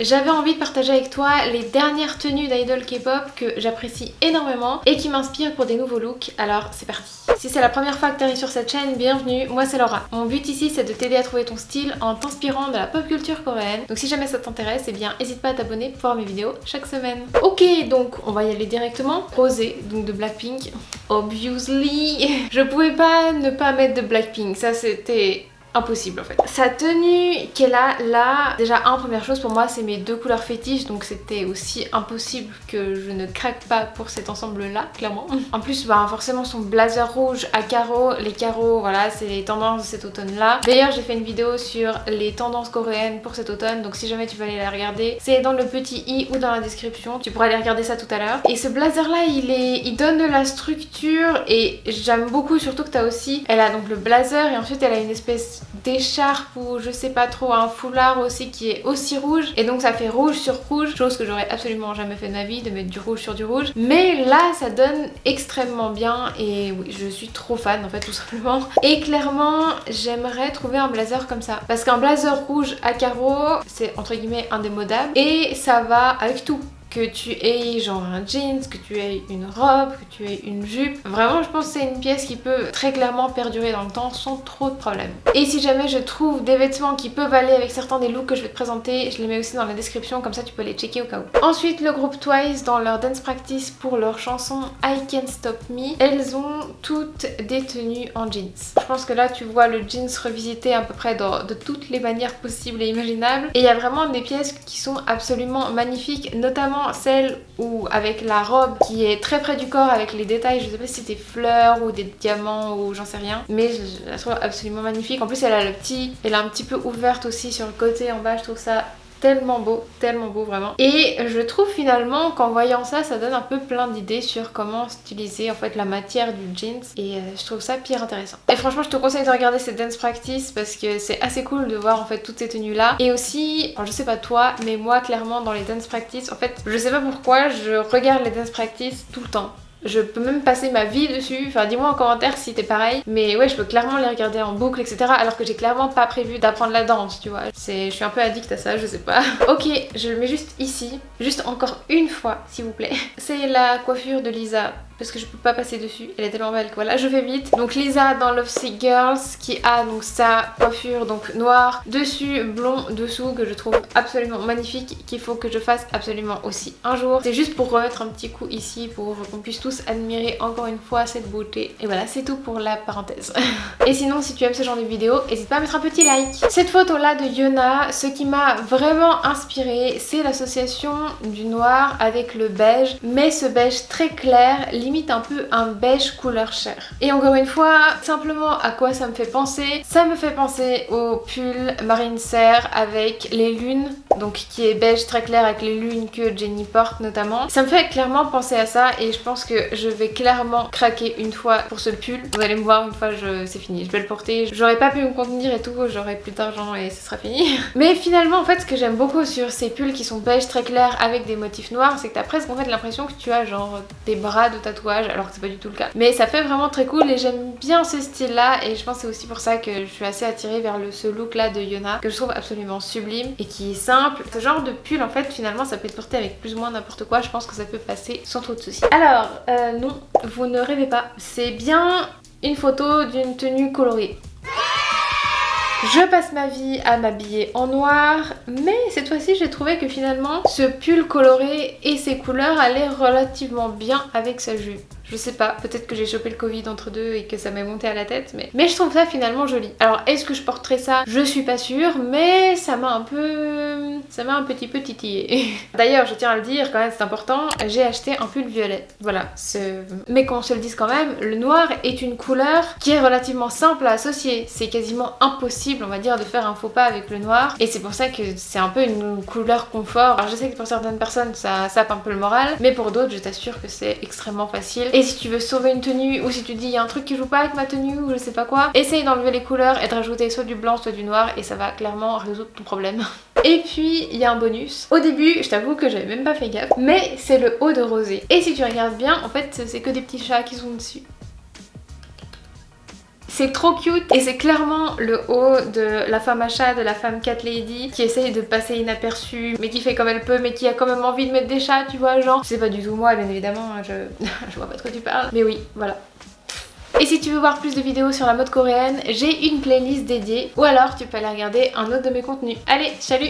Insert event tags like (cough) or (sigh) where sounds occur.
J'avais envie de partager avec toi les dernières tenues d'idol K-pop que j'apprécie énormément et qui m'inspirent pour des nouveaux looks, alors c'est parti Si c'est la première fois que tu arrives sur cette chaîne, bienvenue, moi c'est Laura. Mon but ici c'est de t'aider à trouver ton style en t'inspirant de la pop culture coréenne, donc si jamais ça t'intéresse, eh bien n'hésite pas à t'abonner pour voir mes vidéos chaque semaine. Ok, donc on va y aller directement. Rosé, donc de Blackpink. Obviously, (laughs) je pouvais pas ne pas mettre de Blackpink, ça c'était impossible en fait. Sa tenue qu'elle a là, déjà un première chose pour moi c'est mes deux couleurs fétiches donc c'était aussi impossible que je ne craque pas pour cet ensemble là clairement. (laughs) En plus bah forcément son blazer rouge à carreaux, les carreaux voilà c'est les tendances de cet automne là. D'ailleurs j'ai fait une vidéo sur les tendances coréennes pour cet automne donc si jamais tu veux aller la regarder c'est dans le petit i ou dans la description tu pourras aller regarder ça tout à l'heure. Et ce blazer là il est il donne de la structure et j'aime beaucoup surtout que t'as aussi elle a donc le blazer et ensuite elle a une espèce d'écharpe ou je sais pas trop, un foulard aussi qui est aussi rouge. Et donc ça fait rouge sur rouge, chose que j'aurais absolument jamais fait de ma vie de mettre du rouge sur du rouge. Mais là ça donne extrêmement bien et je suis trop fan en fait tout simplement. Et clairement j'aimerais trouver un blazer comme ça. Parce qu'un blazer rouge à carreaux c'est entre guillemets indémodable et ça va avec tout que tu aies genre un jeans, que tu aies une robe, que tu aies une jupe. Vraiment je pense que c'est une pièce qui peut très clairement perdurer dans le temps sans trop de problèmes. Et si jamais je trouve des vêtements qui peuvent aller avec certains des looks que je vais te présenter, je les mets aussi dans la description comme ça tu peux les checker au cas où. Ensuite le groupe Twice dans leur dance practice pour leur chanson I Can't Stop Me, elles ont toutes des tenues en jeans. Je pense que là tu vois le jeans revisité à peu près de toutes les manières possibles et imaginables. Et il y a vraiment des pièces qui sont absolument magnifiques, notamment celle où avec la robe qui est très près du corps avec les détails, je sais pas si c'était fleurs ou des diamants ou j'en sais rien, mais je la trouve absolument magnifique. En plus elle a le petit, elle est un petit peu ouverte aussi sur le côté en bas, je trouve ça tellement beau, tellement beau vraiment. Et je trouve finalement qu'en voyant ça, ça donne un peu plein d'idées sur comment utiliser en fait la matière du jeans et euh, je trouve ça pire intéressant. Et franchement je te conseille de regarder ces dance practice parce que c'est assez cool de voir en fait toutes ces tenues là. Et aussi, je sais pas toi, mais moi clairement dans les dance practice, en fait je sais pas pourquoi, je regarde les dance practice tout le temps. Je peux même passer ma vie dessus, enfin dis-moi en commentaire si t'es pareil. Mais ouais, je peux clairement les regarder en boucle, etc. Alors que j'ai clairement pas prévu d'apprendre la danse, tu vois. Je suis un peu addict à ça, je sais pas. (laughs) ok, je le mets juste ici, juste encore une fois, s'il vous plaît. (laughs) C'est la coiffure de Lisa parce que je peux pas passer dessus, elle est tellement belle que voilà, je fais vite. Donc Lisa dans Love Sick Girls qui a donc sa coiffure donc noire, dessus blond, dessous que je trouve absolument magnifique, qu'il faut que je fasse absolument aussi un jour. C'est juste pour remettre un petit coup ici pour qu'on puisse tous admirer encore une fois cette beauté. Et voilà, c'est tout pour la parenthèse. (laughs) Et sinon, si tu aimes ce genre de vidéo, n'hésite pas à mettre un petit like. Cette photo là de Yona, ce qui m'a vraiment inspiré, c'est l'association du noir avec le beige, mais ce beige très clair, limite un peu un beige couleur chair. Et encore une fois, simplement à quoi ça me fait penser? Ça me fait penser au pull Marine Serre avec les lunes, donc qui est beige très clair avec les lunes que Jenny porte notamment. Ça me fait clairement penser à ça et je pense que je vais clairement craquer une fois pour ce pull. Vous allez me voir une fois c'est fini, je vais le porter. J'aurais pas pu me contenir et tout, j'aurais plus d'argent et ce sera fini. (laughs) Mais finalement en fait ce que j'aime beaucoup sur ces pulls qui sont beige très clairs avec des motifs noirs, c'est que t'as presque en fait l'impression que tu as genre des bras de tatouage alors que c'est pas du tout le cas. Mais ça fait vraiment très cool et j'aime bien ce style là et je pense c'est aussi pour ça que je suis assez attirée vers ce look là de Yona que je trouve absolument sublime et qui est simple. Ce genre de pull en fait finalement ça peut être porté avec plus ou moins n'importe quoi, je pense que ça peut passer sans trop de soucis. Alors euh, non, vous ne rêvez pas, c'est bien une photo d'une tenue colorée. Je passe ma vie à m'habiller en noir, mais cette fois-ci j'ai trouvé que finalement ce pull coloré et ses couleurs allaient relativement bien avec sa jupe. Je sais pas, peut-être que j'ai chopé le Covid entre deux et que ça m'est monté à la tête, mais... Mais je trouve ça finalement joli. Alors est-ce que je porterai ça? Je suis pas sûre, mais ça m'a un peu... ça m'a un petit peu titillé. (laughs) D'ailleurs, je tiens à le dire, quand même c'est important, j'ai acheté un pull violet. Voilà, mais qu'on se le dise quand même, le noir est une couleur qui est relativement simple à associer. C'est quasiment impossible, on va dire, de faire un faux pas avec le noir. Et c'est pour ça que c'est un peu une couleur confort. Alors je sais que pour certaines personnes, ça sape un peu le moral, mais pour d'autres, je t'assure que c'est extrêmement facile. Et si tu veux sauver une tenue ou si tu dis il y a un truc qui joue pas avec ma tenue ou je sais pas quoi, essaye d'enlever les couleurs et de rajouter soit du blanc soit du noir et ça va clairement résoudre ton problème. (laughs) Et puis il y a un bonus. Au début, je t'avoue que j'avais même pas fait gaffe, mais c'est le haut de rosé. Et si tu regardes bien, en fait c'est que des petits chats qui sont dessus. C'est trop cute et c'est clairement le haut de la femme achat, de la femme cat lady qui essaye de passer inaperçue mais qui fait comme elle peut mais qui a quand même envie de mettre des chats, tu vois, genre. C'est pas du tout moi, bien évidemment, je, (laughs) je vois pas de quoi tu parles. Mais oui, voilà. Et si tu veux voir plus de vidéos sur la mode coréenne, j'ai une playlist dédiée ou alors tu peux aller regarder un autre de mes contenus. Allez, salut